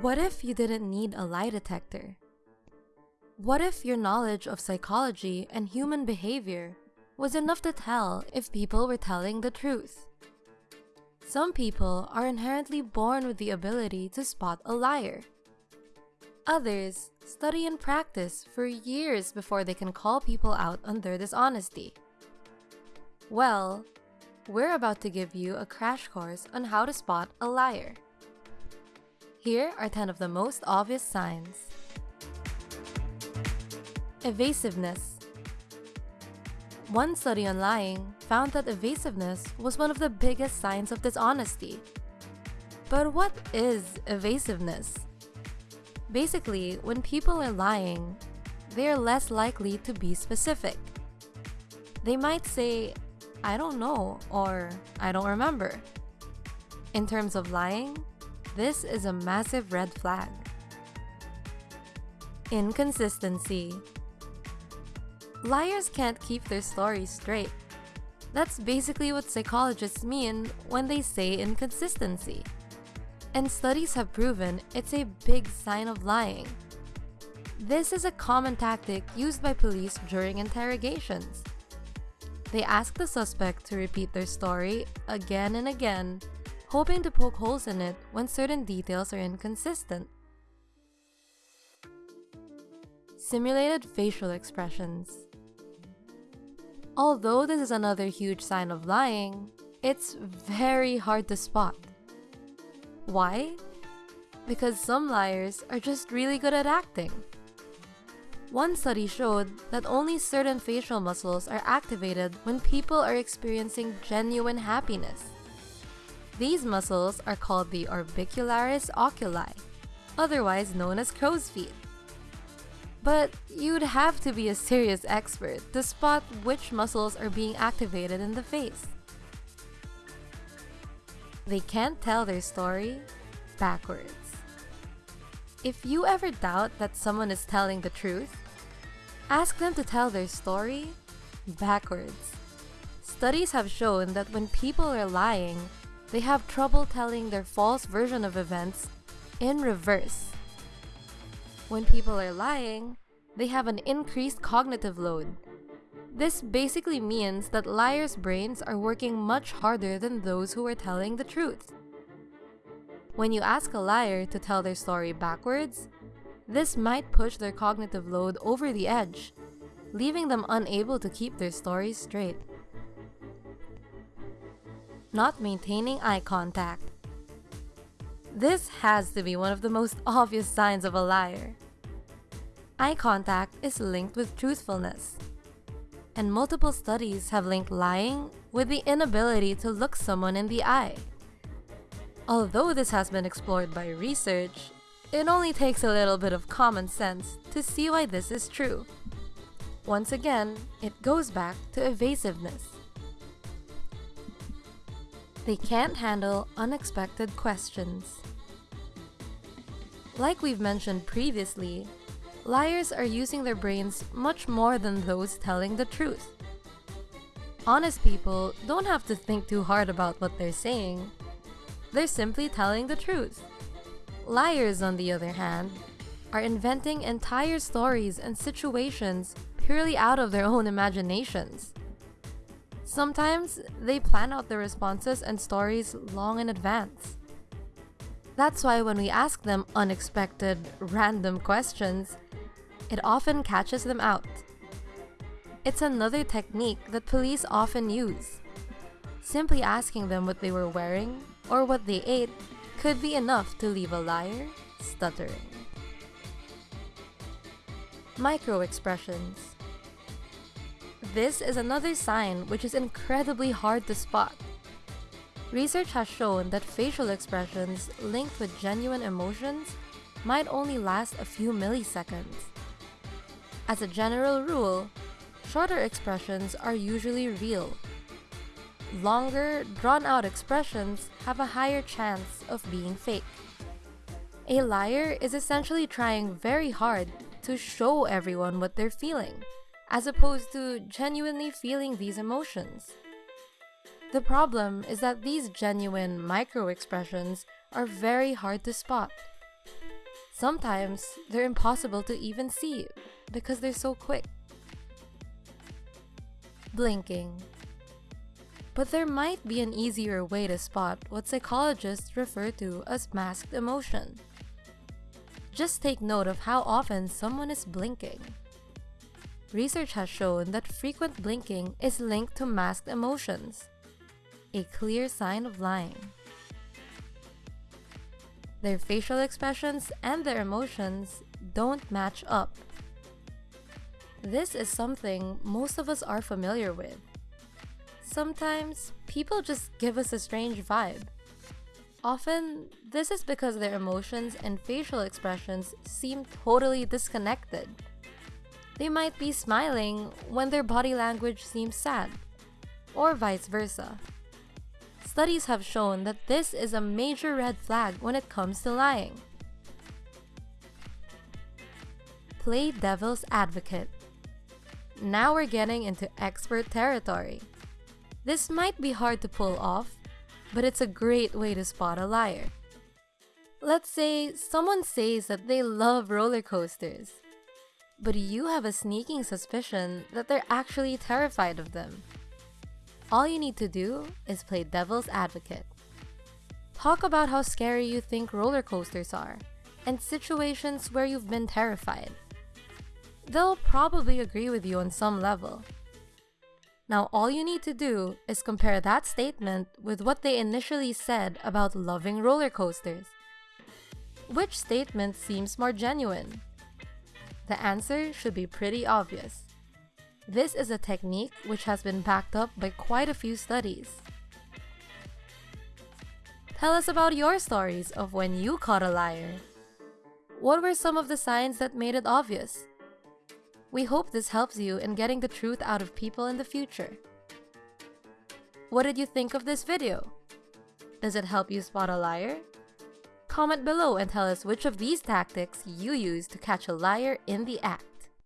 What if you didn't need a lie detector? What if your knowledge of psychology and human behavior was enough to tell if people were telling the truth? Some people are inherently born with the ability to spot a liar. Others study and practice for years before they can call people out on their dishonesty. Well, we're about to give you a crash course on how to spot a liar. Here are 10 of the most obvious signs. Evasiveness. One study on lying found that evasiveness was one of the biggest signs of dishonesty. But what is evasiveness? Basically, when people are lying, they are less likely to be specific. They might say, I don't know, or I don't remember. In terms of lying, this is a massive red flag. Inconsistency. Liars can't keep their stories straight. That's basically what psychologists mean when they say inconsistency. And studies have proven it's a big sign of lying. This is a common tactic used by police during interrogations. They ask the suspect to repeat their story again and again hoping to poke holes in it when certain details are inconsistent. Simulated facial expressions. Although this is another huge sign of lying, it's very hard to spot. Why? Because some liars are just really good at acting. One study showed that only certain facial muscles are activated when people are experiencing genuine happiness. These muscles are called the orbicularis oculi, otherwise known as crow's feet. But you'd have to be a serious expert to spot which muscles are being activated in the face. They can't tell their story backwards. If you ever doubt that someone is telling the truth, ask them to tell their story backwards. Studies have shown that when people are lying, they have trouble telling their false version of events in reverse. When people are lying, they have an increased cognitive load. This basically means that liars' brains are working much harder than those who are telling the truth. When you ask a liar to tell their story backwards, this might push their cognitive load over the edge, leaving them unable to keep their stories straight not maintaining eye contact. This has to be one of the most obvious signs of a liar. Eye contact is linked with truthfulness, and multiple studies have linked lying with the inability to look someone in the eye. Although this has been explored by research, it only takes a little bit of common sense to see why this is true. Once again, it goes back to evasiveness. They can't handle unexpected questions. Like we've mentioned previously, liars are using their brains much more than those telling the truth. Honest people don't have to think too hard about what they're saying. They're simply telling the truth. Liars, on the other hand, are inventing entire stories and situations purely out of their own imaginations. Sometimes they plan out their responses and stories long in advance. That's why when we ask them unexpected, random questions, it often catches them out. It's another technique that police often use. Simply asking them what they were wearing or what they ate could be enough to leave a liar stuttering. Micro expressions. This is another sign which is incredibly hard to spot. Research has shown that facial expressions linked with genuine emotions might only last a few milliseconds. As a general rule, shorter expressions are usually real. Longer, drawn-out expressions have a higher chance of being fake. A liar is essentially trying very hard to show everyone what they're feeling as opposed to genuinely feeling these emotions. The problem is that these genuine micro expressions are very hard to spot. Sometimes they're impossible to even see because they're so quick. Blinking. But there might be an easier way to spot what psychologists refer to as masked emotion. Just take note of how often someone is blinking. Research has shown that frequent blinking is linked to masked emotions, a clear sign of lying. Their facial expressions and their emotions don't match up. This is something most of us are familiar with. Sometimes, people just give us a strange vibe. Often, this is because their emotions and facial expressions seem totally disconnected. They might be smiling when their body language seems sad, or vice versa. Studies have shown that this is a major red flag when it comes to lying. Play devil's advocate. Now we're getting into expert territory. This might be hard to pull off, but it's a great way to spot a liar. Let's say someone says that they love roller coasters, but you have a sneaking suspicion that they're actually terrified of them. All you need to do is play devil's advocate. Talk about how scary you think roller coasters are, and situations where you've been terrified. They'll probably agree with you on some level. Now all you need to do is compare that statement with what they initially said about loving roller coasters. Which statement seems more genuine? The answer should be pretty obvious. This is a technique which has been backed up by quite a few studies. Tell us about your stories of when you caught a liar. What were some of the signs that made it obvious? We hope this helps you in getting the truth out of people in the future. What did you think of this video? Does it help you spot a liar? Comment below and tell us which of these tactics you use to catch a liar in the act.